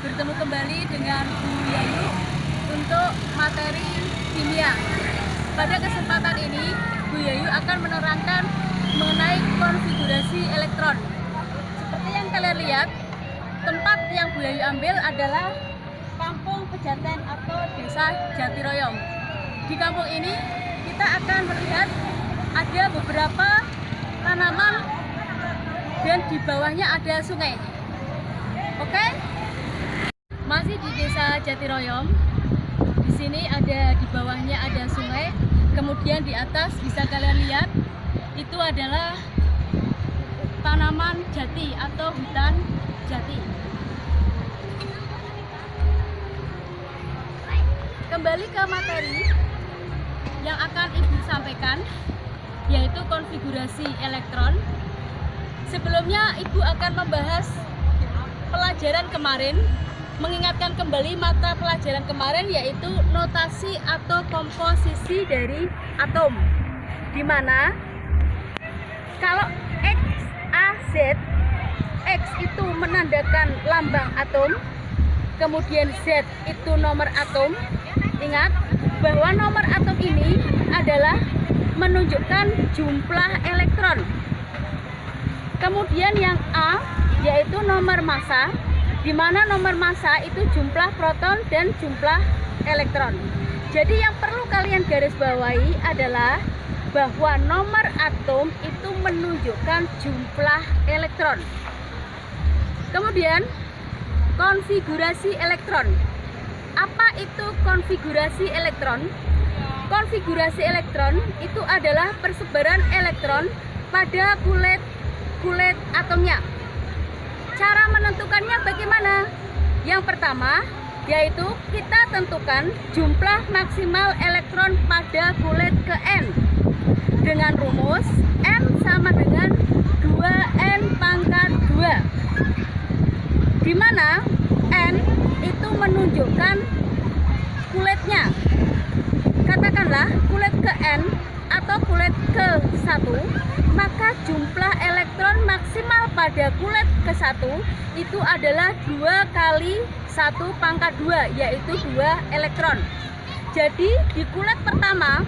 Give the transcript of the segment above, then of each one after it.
bertemu kembali dengan Bu Yayu untuk materi kimia. Pada kesempatan ini, Bu Yayu akan menerangkan mengenai konfigurasi elektron. Seperti yang kalian lihat, tempat yang Bu Yayu ambil adalah Kampung Pejanten atau Desa Jatiroyong. Di kampung ini, kita akan melihat ada beberapa tanaman dan di bawahnya ada sungai. Oke? Masih di Desa Jatiroyong. Di sini ada di bawahnya ada sungai. Kemudian di atas bisa kalian lihat itu adalah tanaman jati atau hutan jati. Kembali ke materi yang akan Ibu sampaikan yaitu konfigurasi elektron. Sebelumnya Ibu akan membahas pelajaran kemarin, mengingatkan kembali mata pelajaran kemarin yaitu notasi atau komposisi dari atom. Di mana kalau X, A, Z, X itu menandakan lambang atom, kemudian Z itu nomor atom. Ingat bahwa nomor atom ini adalah menunjukkan jumlah elektron. Kemudian yang A yaitu nomor massa, di mana nomor massa itu jumlah proton dan jumlah elektron. Jadi yang perlu kalian garis bawahi adalah bahwa nomor atom itu menunjukkan jumlah elektron. Kemudian konfigurasi elektron. Apa itu konfigurasi elektron? Konfigurasi elektron itu adalah persebaran elektron pada kulit kulit atomnya. Cara menentukannya bagaimana? Yang pertama, yaitu kita tentukan jumlah maksimal elektron pada kulit ke N. Dengan rumus N sama dengan 2N pangkat 2 di mana N itu menunjukkan kulitnya? Katakanlah kulit ke N atau kulit ke 1 maka jumlah elektron maksimal pada kulit ke 1 itu adalah dua kali satu pangkat 2 yaitu dua elektron. Jadi di kulit pertama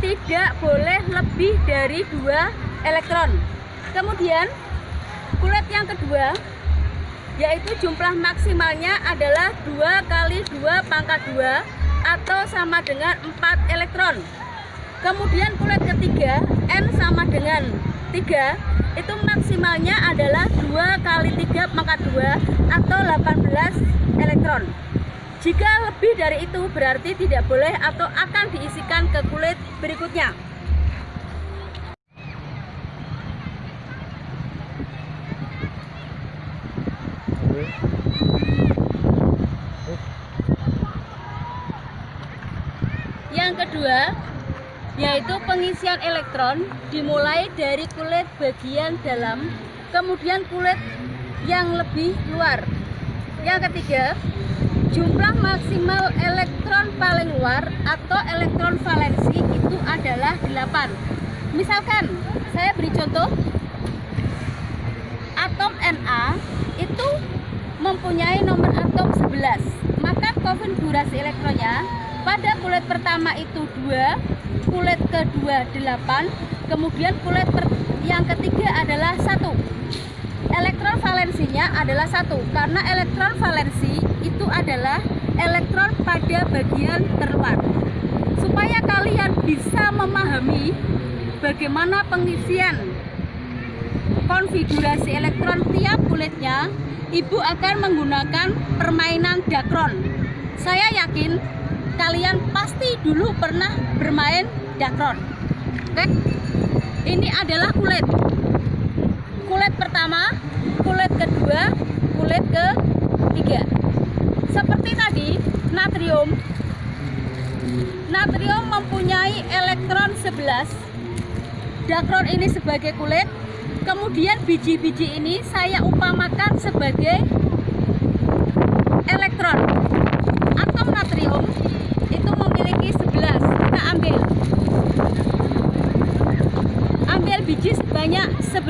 tidak boleh lebih dari dua elektron. Kemudian kulit yang kedua yaitu jumlah maksimalnya adalah dua kali dua pangkat 2 atau sama dengan 4 elektron. Kemudian kulit ketiga N sama dengan 3 itu maksimalnya adalah 2 kali 3 pangkat 2 atau 18 elektron. Jika lebih dari itu berarti tidak boleh atau akan diisikan ke kulit berikutnya. Yang kedua, yaitu pengisian elektron dimulai dari kulit bagian dalam, kemudian kulit yang lebih luar. Yang ketiga, jumlah maksimal elektron paling luar atau elektron valensi itu adalah 8. Misalkan, saya beri contoh, atom Na itu mempunyai nomor atom 11. Maka konfigurasi elektronnya pada kulit pertama itu 2, kulit kedua 8, kemudian kulit yang ketiga adalah satu. Elektron valensinya adalah satu karena elektron valensi itu adalah elektron pada bagian terluar. Supaya kalian bisa memahami bagaimana pengisian konfigurasi elektron tiap kulitnya, ibu akan menggunakan permainan dakron. Saya yakin kalian pasti dulu pernah bermain dakron. Oke? Ini adalah kulit. Kulit pertama, kulit kedua, kulit ketiga. Seperti tadi, natrium. Natrium mempunyai elektron 11. Dakron ini sebagai kulit, kemudian biji-biji ini saya upamakan sebagai elektron atom natrium itu memiliki 11 kita ambil ambil biji sebanyak 11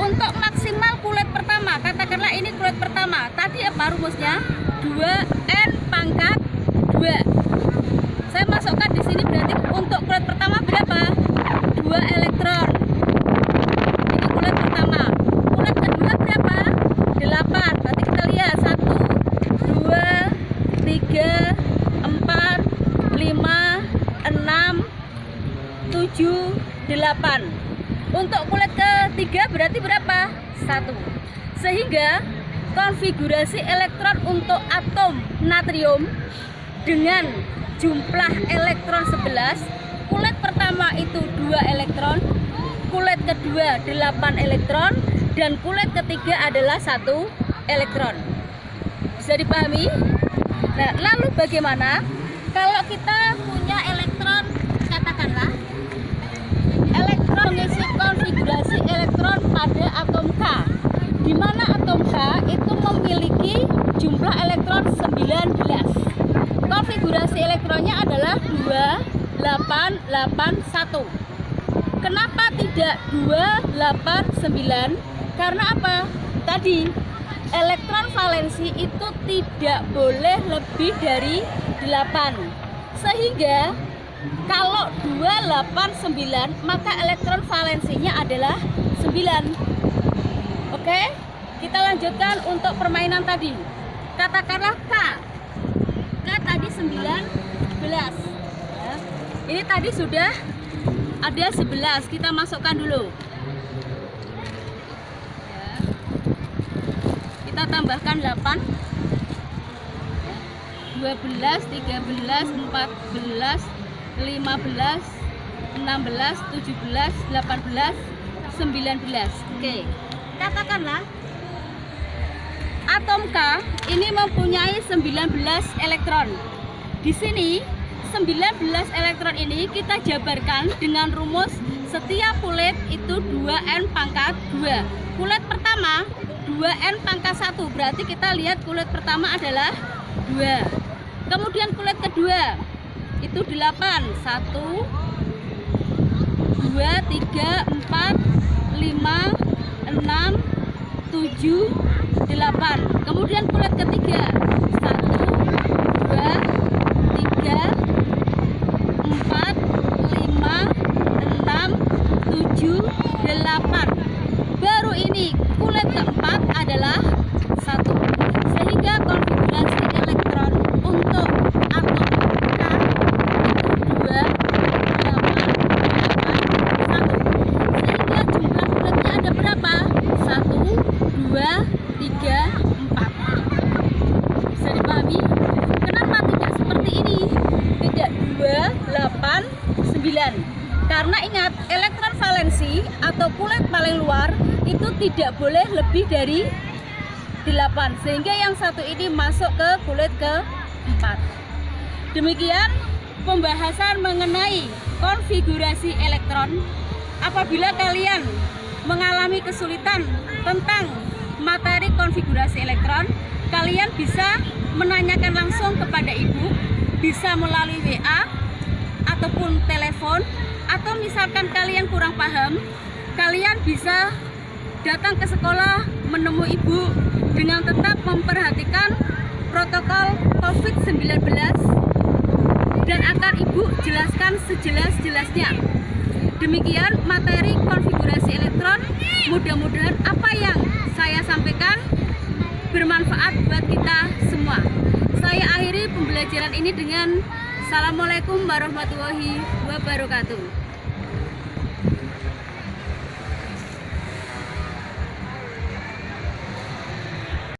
untuk maksimal kulit pertama katakanlah ini kulit pertama. Tadi apa rumusnya 2N pangkat 2 saya masukkan di sini berarti untuk kulit pertama berapa? 2 elektron. Ini kulit pertama. Kulit kedua berapa? 8 berarti kita lihat. 1 2 3 4 5 6 7 8 untuk kulit ketiga berarti berapa? 1 sehingga konfigurasi elektron untuk atom natrium dengan jumlah elektron 11 kulit pertama itu 2 elektron kulit kedua 8 elektron dan kulit ketiga adalah satu elektron bisa dipahami? nah lalu bagaimana kalau kita punya elektron katakanlah elektron mengisi konfigurasi elektron pada atom K di mana atom K itu memiliki jumlah elektron 19 konfigurasi elektronnya adalah 2881 kenapa tidak 289 karena apa? Tadi elektron valensi itu tidak boleh lebih dari 8 sehingga kalau 289 maka elektron valensinya adalah 9 oke kita lanjutkan untuk permainan tadi. Katakanlah K. K tadi 19 ya. ini tadi sudah ada 11 kita masukkan dulu. Ya. kita tambahkan 8 12 13 14 15 16 17 18 19 oke. Katakanlah atom K ini mempunyai 19 elektron. Di sini 19 elektron ini kita jabarkan dengan rumus setiap kulit itu 2N pangkat 2 kulit pertama 2N pangkat 1 berarti kita lihat kulit pertama adalah 2 kemudian kulit kedua itu 8 1 2 3 4 5 6 7 8 kemudian kulit ketiga. 1 2 3 8 baru ini kulit keempat adalah satu sehingga konfigurasi elektron untuk atom K itu 2 8 8 1 sehingga jumlah kulitnya ada berapa? 1 2 3 4 bisa dipahami? kenapa tidak seperti ini? tidak 2 8 9 karena ingat elektron valensi atau kulit paling luar itu tidak boleh lebih dari 8 sehingga yang satu ini masuk ke kulit ke 4 demikian pembahasan mengenai konfigurasi elektron apabila kalian mengalami kesulitan tentang materi konfigurasi elektron kalian bisa menanyakan langsung kepada ibu bisa melalui WA ataupun telepon atau misalkan kalian kurang paham kalian bisa datang ke sekolah menemui ibu dengan tetap memperhatikan protokol COVID-19 dan akan ibu jelaskan sejelas-jelasnya. Demikian materi konfigurasi elektron. Mudah-mudahan apa yang saya sampaikan bermanfaat buat kita semua. Saya akhiri pembelajaran ini dengan Assalamualaikum warahmatullahi wabarakatuh